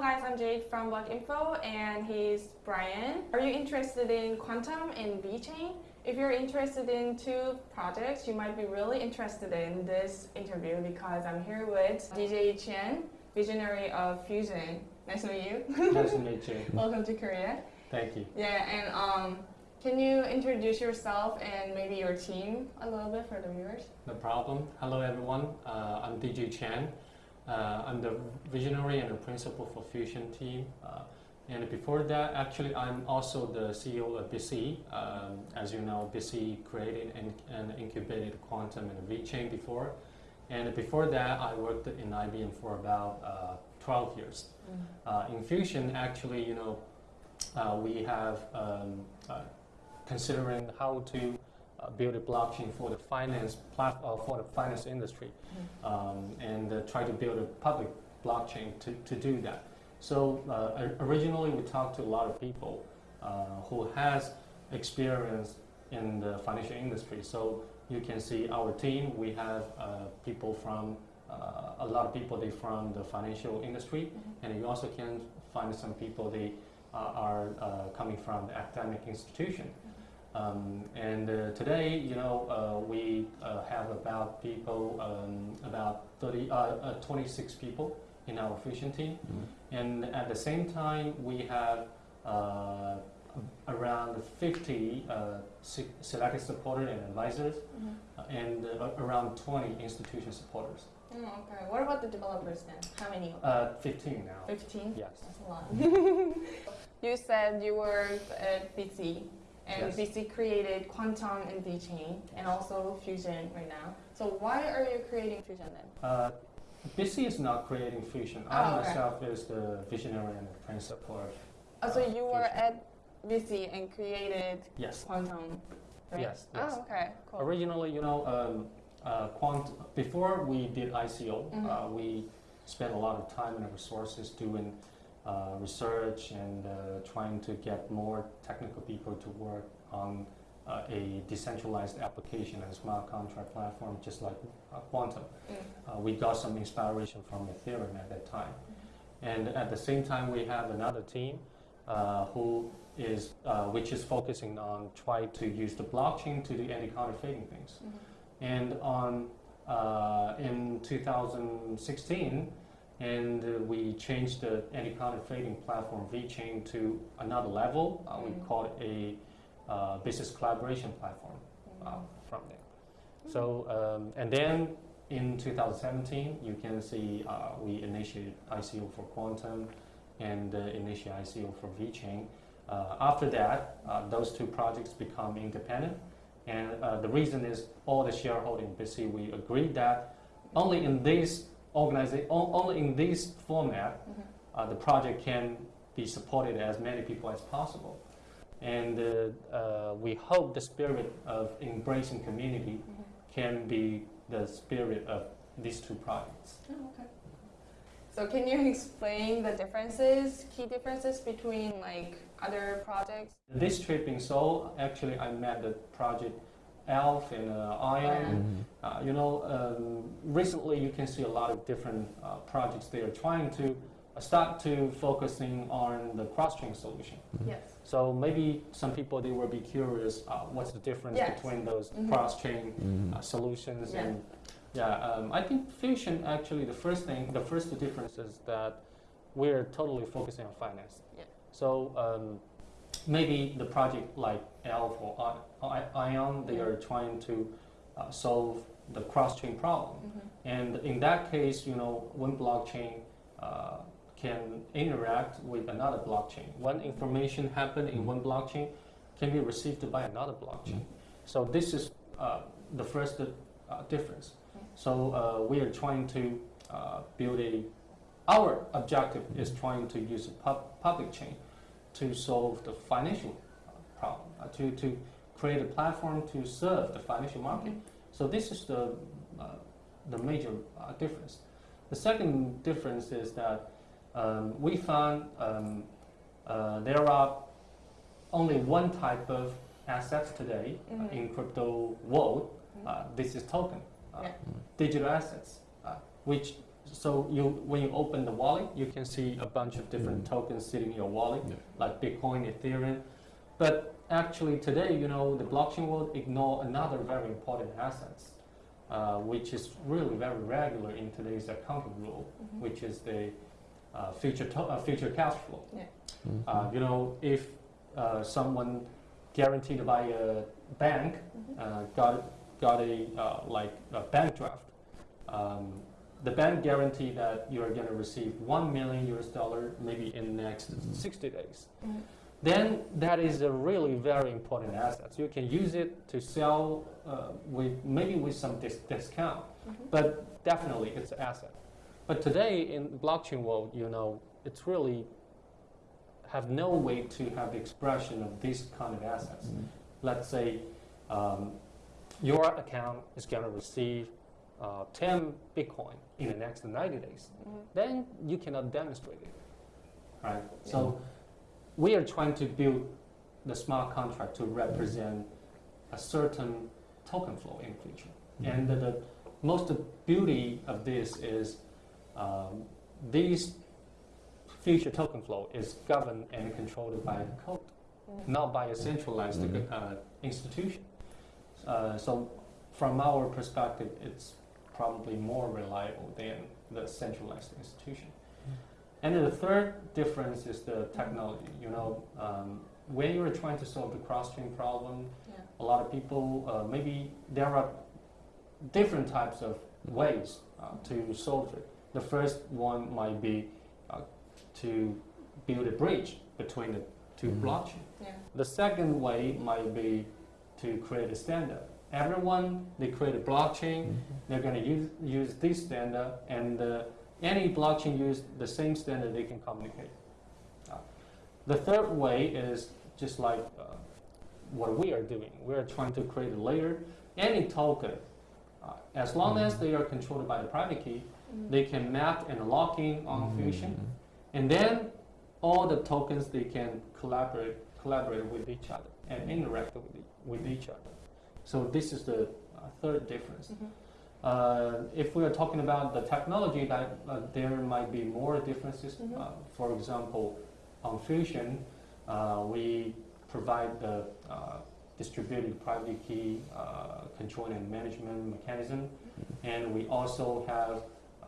guys, I'm Jade from Block Info and he's Brian. Are you interested in Qtum and VeChain? If you're interested in two projects, you might be really interested in this interview because I'm here with DJ Qian, visionary of Fusion. Nice to meet you. nice to meet you. Welcome to Korea. Thank you. Yeah, and um, can you introduce yourself and maybe your team a little bit for the viewers? No problem. Hello everyone. Uh, I'm DJ Qian. Uh, I'm the visionary and the principal for Fusion team. Uh, and before that, actually, I'm also the CEO of BC. Um, as you know, BC created and, and incubated Qtum and VeChain before. And before that, I worked in IBM for about uh, 12 years. Mm. in Fusion, actually, you know, uh, we have um, uh, considering how to uh, build a blockchain for the finance platform uh, for the finance industry, mm-hmm. um, and uh, try to build a public blockchain to, to do that. So uh, originally we talked to a lot of people uh, who has experience in the financial industry. So you can see our team. We have uh, people from a lot of people they from the financial industry, mm -hmm. and you also can find some people they are coming from the academic institution. Um, and uh, today, you know, uh, we uh, have about people, um, about 30, uh, uh, 26 people in our fusion team. Mm -hmm. And at the same time, we have uh, around 50 selected supporters and advisors, mm -hmm. and around 20 institution supporters. Oh, okay. What about the developers then? How many? Uh, 15 now. 15? Yes. That's a lot. you said you were at BC and yes. BC created Qtum and VeChain, and also Fusion right now. So why are you creating Fusion then? Uh, BC is not creating Fusion. Oh, I okay. myself is the visionary and the principal of Oh, so you were at BC and created yes. Qtum, right? Yes, yes. Oh, okay, cool. Originally, you know, um, uh, quant before we did ICO, mm -hmm. uh, we spent a lot of time and resources doing uh, research and uh, trying to get more technical people to work on uh, a decentralized application and smart contract platform just like Qtum. Mm. we got some inspiration from Ethereum at that time. Mm. And at the same time, we have another team who is, which is focusing on try to use the blockchain to do anti-counterfeiting things. Mm -hmm. And on in 2016, and uh, we changed the anti-counterfeiting platform VeChain to another level. Uh, we mm. call it a uh, business collaboration platform uh, mm. from there. So, um, and then in 2017, you can see uh, we initiated ICO for Qtum and uh, initiated ICO for VeChain. after that, those two projects become independent. And the reason is all the shareholding, basically we agreed that only in this organization, only in this format, mm -hmm. uh, the project can be supported as many people as possible. And uh, uh, we hope the spirit of embracing community mm -hmm. can be the spirit of these two projects. Oh, okay. So can you explain the differences, key differences between like other projects? This trip in Seoul, actually I met the project ELF and uh, ION. Mm -hmm. you know, um, recently you can see a lot of different uh, projects they are trying to start to focusing on the cross-chain solution. Mm -hmm. Yes. So maybe some people they will be curious uh, what's the difference yes. between those mm -hmm. cross-chain uh, mm-hmm. solutions yeah. and yeah. Um, I think Fusion actually the first thing the first difference is that we're totally focusing on finance. Yeah. So um, maybe the project like ELF or ION, they are trying to uh, solve the cross-chain problem. Mm -hmm. And in that case, you know, one blockchain uh, can interact with another blockchain. One information happen in one blockchain can be received by another blockchain. Mm -hmm. So this is uh, the first uh, difference. Mm-hmm. So uh, we are trying to uh, build a, our objective is trying to use a pub public chain to solve the financial problem, uh, to, to create a platform to serve the financial market. So this is the, uh, the major uh, difference. The second difference is that um, we found um, uh, there are only one type of assets today mm -hmm. in crypto world. Mm -hmm. this is token, yeah. digital assets, which so you when you open the wallet, you can see a bunch of different Mhm. tokens sitting in your wallet, Yeah. like Bitcoin, Ethereum. But actually today, you know, the blockchain world ignore another very important assets, uh, which is really very regular in today's accounting rule, Mhm. which is the uh, future to- uh, future cash flow. Mhm. Uh, you know, if uh, someone guaranteed by a bank Mhm. uh, got got a uh, like a bank draft, um, the bank guarantee that you are going to receive one million US dollar maybe in the next Mhm. 60 days. Mhm. Then that is a really very important asset. You can use it to sell uh, with maybe with some dis- discount Mhm. but definitely it's an asset. But today in blockchain world, you know, it's really have no way to have the expression of these kind of assets. Mhm. Let's say um, your account is going to receive uh, 10 Bitcoin in the next 90 days. Mhm. Then you cannot demonstrate it, right? So we are trying to build the smart contract to represent a certain token flow in the future. And the, the most beauty of this is um, these future token flow is governed and controlled by the code, Mhm. not by a centralized Mhm. uh, institution. Uh, so from our perspective, it's probably more reliable than the centralized institution. And then the third difference is the technology. You know, um, when you're trying to solve the cross-chain problem, Yeah. a lot of people uh, maybe there are different types of ways uh, to solve it. The first one might be uh, to build a bridge between the 2 Mhm. blockchain. Yeah. The second way might be to create a standard. Everyone they create a blockchain, Mhm. they're going to use use this standard, and uh, any blockchain use the same standard they can communicate. Uh, the third way is just like uh, what we are doing. We are trying to create a layer. Any token, uh, as long as they are controlled by the private key, Mhm. they can map and lock in on Fusion, and then all the tokens they can collaborate collaborate with each other and interact with, e- with each other. So this is the uh, third difference. Mhm. Uh, if we are talking about the technology, that uh, there might be more differences. Mhm. Uh, for example, on Fusion, uh, we provide the uh, distributed private key uh, control and management mechanism, and we also have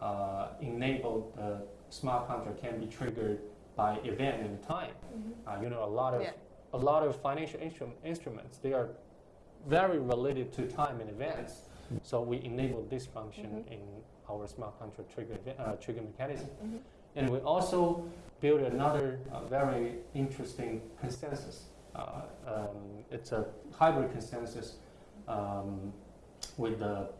uh, enabled the smart contract can be triggered by event and time. Mhm. Uh, you know, a lot of Yeah. a lot of financial instru- instruments they are very related to time and events. So we enable this function Mhm. in our smart contract trigger uh, trigger mechanism, Mhm. and we also build another uh, very interesting consensus. Uh, um, it's a hybrid consensus um, with the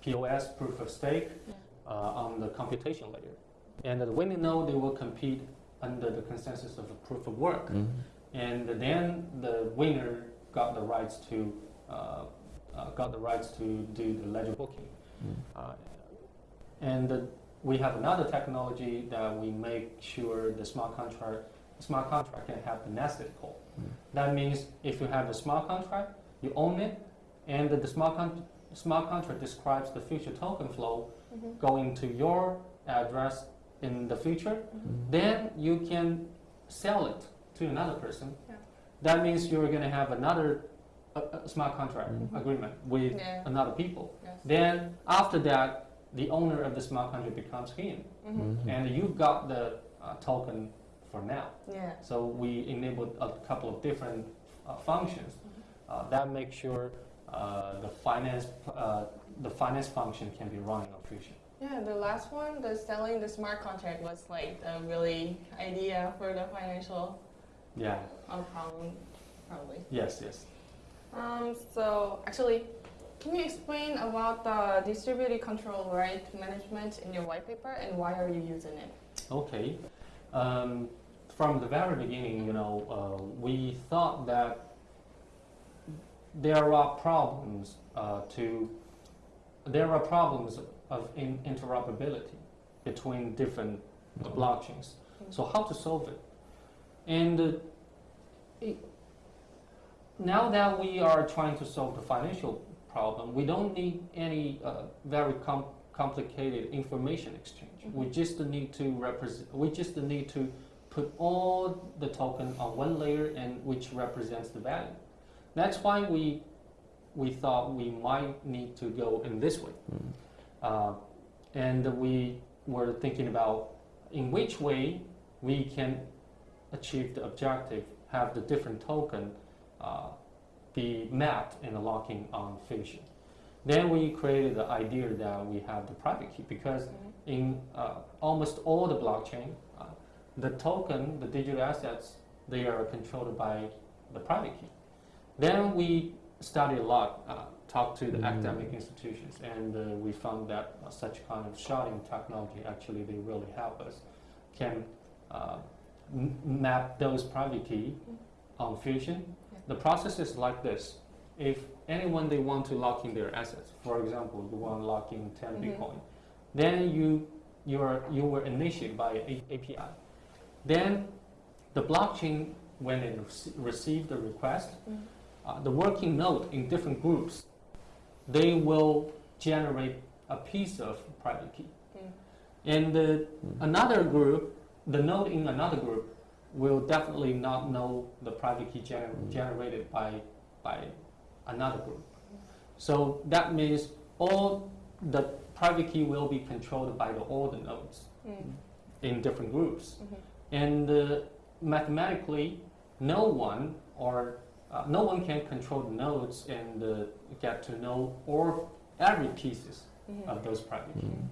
POS proof of stake Yeah. uh, on the computation layer, and the winning node they will compete under the consensus of a proof of work. Mhm. And then the winner got the rights to got the rights to do the ledger booking. Mhm. Uh, and uh, we have another technology that we make sure the smart contract smart contract can have the nested call. Mm. That means if you have a smart contract, you own it, and the smart con- smart contract describes the future token flow Mhm. going to your address in the future Mhm. then you can sell it to another person. Yeah. That means you're going to have another uh, smart contract Mhm. agreement with Yeah. another people. Yes. Then after that, the owner of the smart contract becomes him, Mhm. Mhm. and you've got the uh, token for now. Yeah. So we enabled a couple of different uh, functions uh, that make sure uh, the finance uh, the finance function can be running on Fusion. Yeah, the last one, the selling the smart contract was like the really idea for the financial Yeah. problem, probably. Yes. Yes. Um, so actually, can you explain about the distributed control right management in your white paper and why are you using it? Okay. Um, from the very beginning, you know, uh, we thought that there are problems uh, to there are problems of in interoperability between different blockchains. So how to solve it? And uh, it, now that we are trying to solve the financial problem, we don't need any uh, very com- complicated information exchange. We Mhm. just need to represent. We just need to put all the token on one layer and which represents the value. That's why we we thought we might need to go in this way. Mm. Uh, and we were thinking about in which way we can achieve the objective, have the different token uh, be mapped and the locking on Fusion. Then we created the idea that we have the private key because Mhm. in uh, almost all the blockchain, uh, the token, the digital assets, they are controlled by the private key. Then we studied a lot, uh, talked to the Mm. academic institutions, and uh, we found that uh, such kind of sharding technology actually they really help us, can uh, m- map those private key on Fusion. Yeah. The process is like this. If anyone they want to lock in their assets, for example, you want to lock in 10 Mhm. Bitcoin, then you you are you were initiated by a API. Then the blockchain, when it rece- received the request, Mhm. uh, the working node in different groups, they will generate a piece of private key. Mm. And the, Mm. another group, the node in another group, will definitely not know the private key gener- Mm. generated by, by another group. So that means all the private key will be controlled by the, all the nodes Mm. in different groups. Mhm. And uh, mathematically, no one or uh, no one can control the nodes and uh, get to know all every pieces Mhm. of those private keys. Mm.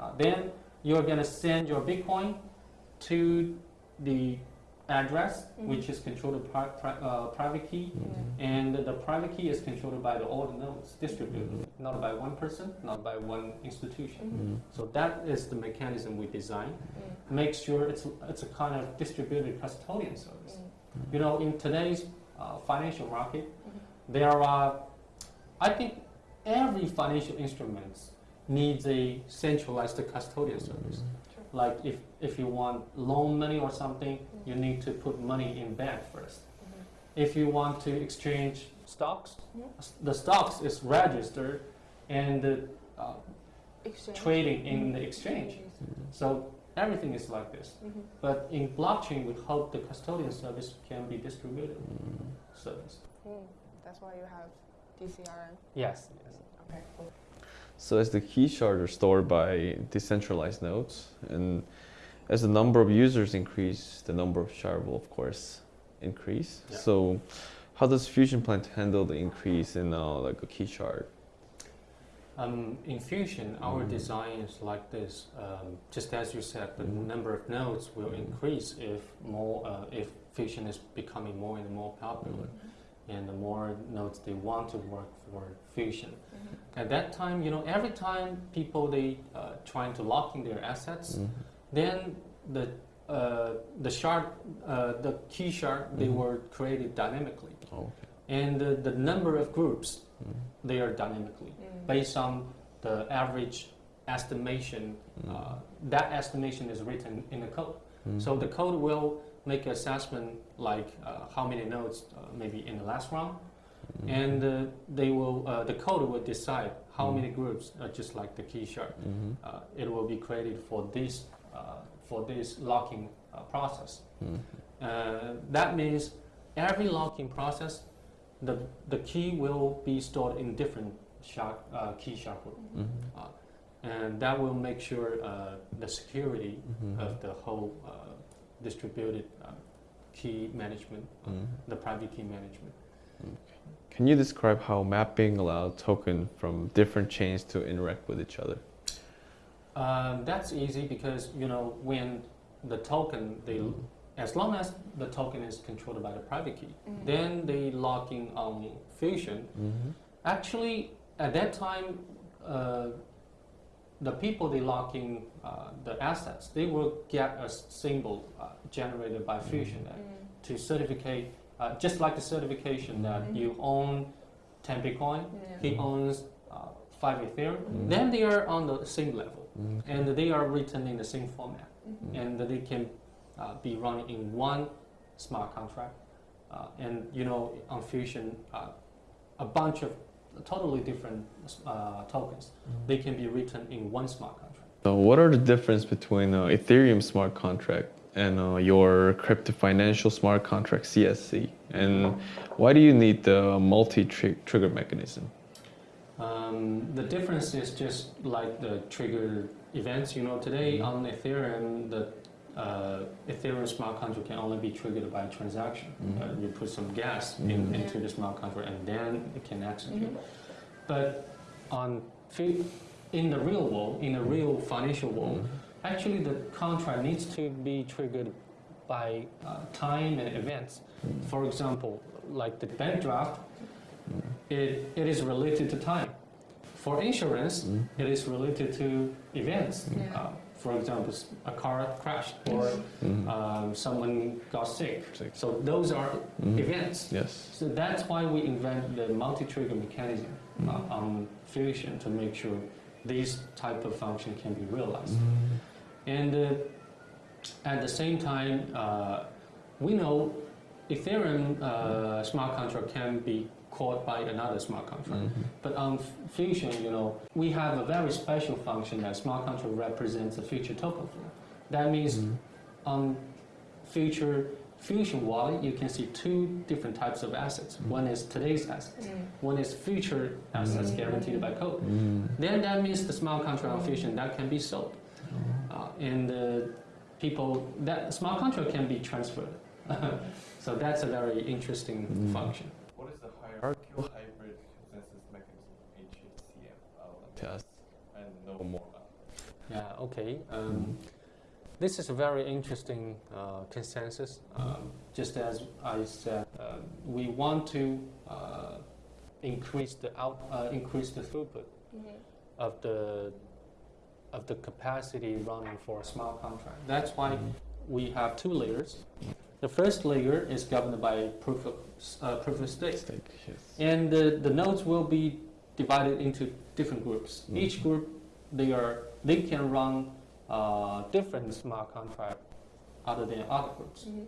Uh, then you're gonna send your Bitcoin to the address, Mhm. which is controlled by pri- uh, private key, Mm. and the private key is controlled by the, all the nodes distributed, not by one person, not by one institution. Mhm. Mm. So that is the mechanism we designed. Mm. Make sure it's it's a kind of distributed custodian service. Mm. You know, in today's uh, financial market, Mhm. there are, I think, every financial instrument needs a centralized custodian service. Sure. Like if, if you want loan money or something, you need to put money in bank first. Mhm. If you want to exchange stocks, s- the stocks is registered and uh, trading in the exchange. Mm. So everything is like this. Mhm. But in blockchain, we hope the custodian service can be distributed Mm. service. Mm. That's why you have DCRM. Yes. yes. Okay, cool. So as the key shards are stored by decentralized nodes, and as the number of users increase, the number of shard will of course increase. Yeah. So how does Fusion plan to handle the increase in uh, like a key shard? Um, in Fusion, our Mm. design is like this. Um, just as you said, the Mhm. number of nodes will Mhm. increase if more, uh, if Fusion is becoming more and more popular, and the more nodes they want to work for Fusion. Mhm. At that time, you know, every time people they uh, trying to lock in their assets, Mm. then the uh, the shard, uh, the key shard, they Mhm. were created dynamically, Oh, okay. and the, the number of groups Mm. they are dynamically Mm. based on the average estimation. Mm. Uh, that estimation is written in the code, Mm. so the code will make an assessment like uh, how many nodes uh, maybe in the last round, Mm. and uh, they will uh, the code will decide how Mm. many groups, uh, just like the key shard Mhm. uh, it will be created for this uh, for this locking uh, process. That means every locking process, the the key will be stored in different shard, uh, key shard group, Mhm. And that will make sure uh, the security Mhm. of the whole uh, distributed uh, key management, uh, Mm. the private key management. Can you describe how mapping allows token from different chains to interact with each other? Um, that's easy because you know when the token they Mm. as long as the token is controlled by the private key, Mhm. then they lock in on Fusion. Mhm. Actually, at that time, uh, the people they lock in uh, the assets, they will get a symbol uh, generated by Fusion that- Mm. to certificate, uh, just like the certification that Mhm. you own 10 Bitcoin, Yeah. he owns uh, 5 Ethereum, Mhm. then they are on the same level Mm. and they are written in the same format Mhm. and they can uh, be run in one smart contract. Uh, and you know, on Fusion, uh, a bunch of totally different uh, tokens. They can be written in one smart contract. So what are the difference between uh, Ethereum smart contract and uh, your crypto financial smart contract CSC? And why do you need the multi-trigger mechanism? Um, the difference is just like the trigger events. You know, today on Ethereum, the uh, Ethereum smart contract can only be triggered by a transaction. Mhm. Uh, you put some gas in, Mhm. into the smart contract, and then it can execute. Mhm. But on fi- in the real world, in the real financial world, Mhm. actually the contract needs to be triggered by uh, time and events. For example, like the bank draft, it, it is related to time. For insurance, it is related to events. Yeah. For example, a car crashed or Mhm. um, someone got sick. Sick. So those are Mhm. events. Yes. So that's why we invent the multi-trigger mechanism Mhm. uh, on Fusion to make sure these type of function can be realized. Mhm. And uh, at the same time, uh, we know Ethereum uh, smart contract can be called by another smart contract. Mhm. But on F- Fusion, you know, we have a very special function that smart contract represents a future token flow. That means Mhm. on future Fusion wallet, you can see two different types of assets. Mhm. One is today's assets. Mm. One is future assets Mhm. guaranteed by code. Mhm. Then that means the smart contract on Fusion that can be sold. Uh, and uh, people that smart contract can be transferred. so that's a very interesting Mm. function. What is hierarchical hybrid consensus mechanism HHCM? I'll Test. and know more about it. Yeah. Okay. Um, this is a very interesting uh, consensus. Um, just as I said, uh, we want to uh, increase the out, uh, increase the throughput Mhm. of the of the capacity running for a smart contract. That's why we have two layers. The first layer is governed by proof of, uh, proof of stake. Stake, yes. And the, the nodes will be divided into different groups. Mhm. Each group, they are they can run uh, different smart contract other than other groups. Mhm.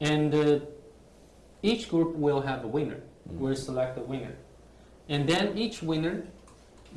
And uh, each group will have a winner. Mhm. We'll select the winner. And then each winner,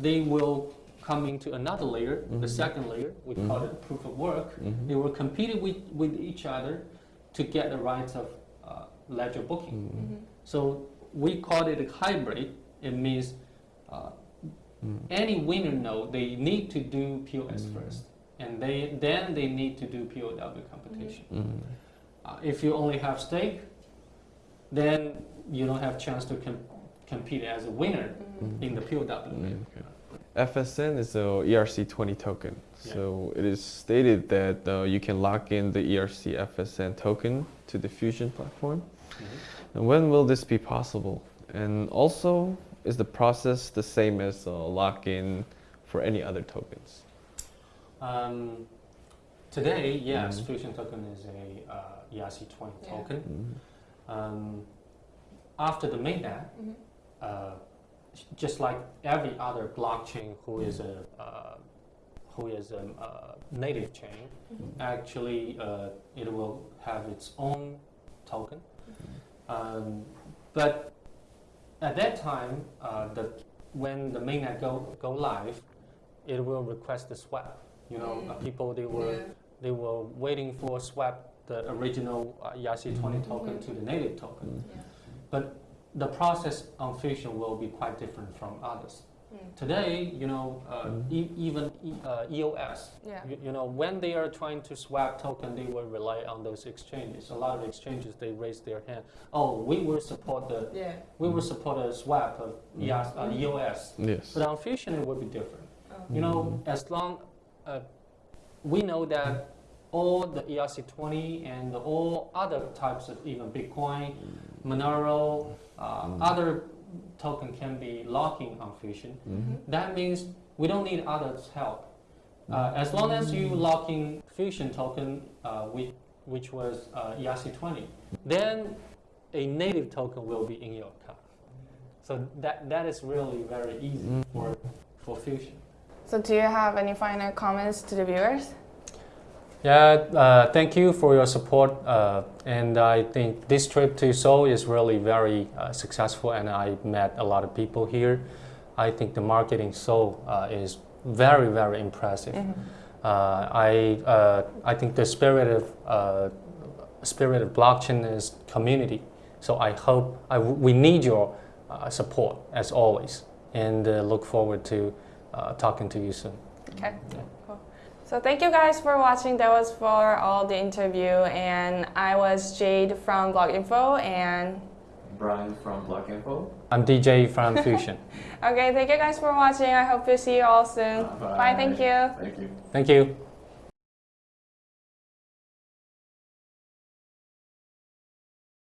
they will come to another layer, the Mhm. second layer. We call Mhm. it proof of work. Mhm. They were competing with, with each other to get the rights of uh, ledger booking. Mhm. Mhm. So we call it a hybrid. It means uh, any winner node they need to do POS Mm. first, and they then they need to do POW computation. Uh, if you only have stake, then you don't have chance to com- compete as a winner in the POW. Mm, okay. FSN is a ERC20 token. Yeah. So it is stated that uh, you can lock in the ERC FSN token to the Fusion platform. Mhm. And when will this be possible? And also, is the process the same as uh, lock-in for any other tokens? Um, today, yes, Mhm. Fusion token is a uh, ERC20 Yeah. token. Mhm. Um, after the mainnet, Mhm. uh, just like every other blockchain who is a uh, who is a uh, native chain, Mhm. actually uh, it will have its own token. Um, but at that time, uh, the when the mainnet go go live, it will request the swap. You know, uh, Mm. people they were Yeah. they were waiting for swap the original uh, ERC20 Mhm. token to the native token. Yeah. The process on Fusion will be quite different from others. Mm. Today, you know, uh, Mhm. e- even e- uh, EOS, Yeah. you, you know, when they are trying to swap token, they will rely on those exchanges. A lot of exchanges they raise their hand. Oh, we will support the Yeah. we will support a swap of EOS, uh, Mhm. EOS. Yes. But on Fusion, it will be different. Oh. You know, Mhm. as long uh, we know that all the ERC20 and all other types of even Bitcoin, Monero, uh, Mm. other token can be locking on Fusion. Mhm. That means we don't need others' help. Uh, as long as you lock in Fusion token, uh, which, which was uh, ERC20, then a native token will be in your account. So that, that is really very easy Mm. for, for Fusion. So, do you have any final comments to the viewers? Yeah, uh, thank you for your support. Uh, and I think this trip to Seoul is really very uh, successful, and I met a lot of people here. I think the marketing Seoul uh, is very, very impressive. Mhm. Uh, I, uh, I think the spirit of uh, spirit of blockchain is community. So I hope I w- we need your uh, support as always, and uh, look forward to uh, talking to you soon. Okay. Cool. So thank you guys for watching. That was for all the interview, and I was Jade from Block Info, and Brian from Block Info. I'm DJ from Fusion. okay, thank you guys for watching. I hope to see you all soon. Bye. Thank you. Thank you. Thank you.